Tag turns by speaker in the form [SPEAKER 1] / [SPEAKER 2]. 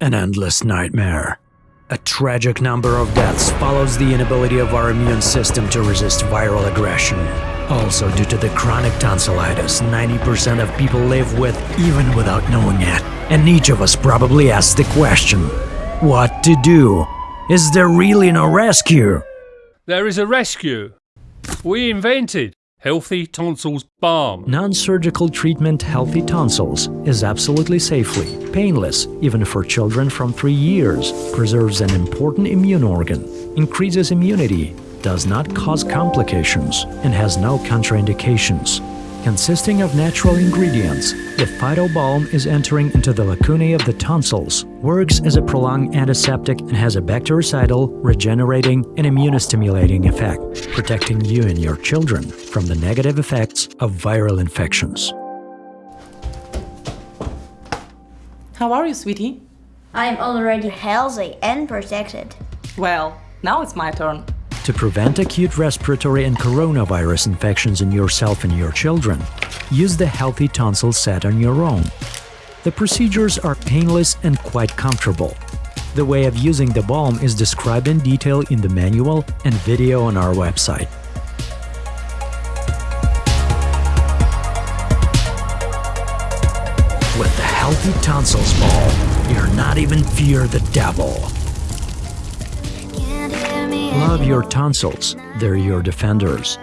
[SPEAKER 1] an endless nightmare. A tragic number of deaths follows the inability of our immune system to resist viral aggression. Also, due to the chronic tonsillitis, 90% of people live with even without knowing it. And each of us probably asks the question, what to do? Is there really no rescue?
[SPEAKER 2] There is a rescue. We invented Healthy Tonsils Balm.
[SPEAKER 1] Non-surgical treatment Healthy Tonsils is absolutely safely painless even for children from 3 years, preserves an important immune organ, increases immunity, does not cause complications, and has no contraindications. Consisting of natural ingredients, the Phytobalm is entering into the lacunae of the tonsils, works as a prolonged antiseptic and has a bactericidal, regenerating, and immunostimulating effect, protecting you and your children from the negative effects of viral infections.
[SPEAKER 3] How are you, sweetie?
[SPEAKER 4] I'm already healthy and protected.
[SPEAKER 3] Well, now it's my turn.
[SPEAKER 1] To prevent acute respiratory and coronavirus infections in yourself and your children, use the Healthy Tonsil set on your own. The procedures are painless and quite comfortable. The way of using the balm is described in detail in the manual and video on our website. With the Healthy Tonsils Balm, you're not even fear the devil. Love your tonsils, they're your defenders.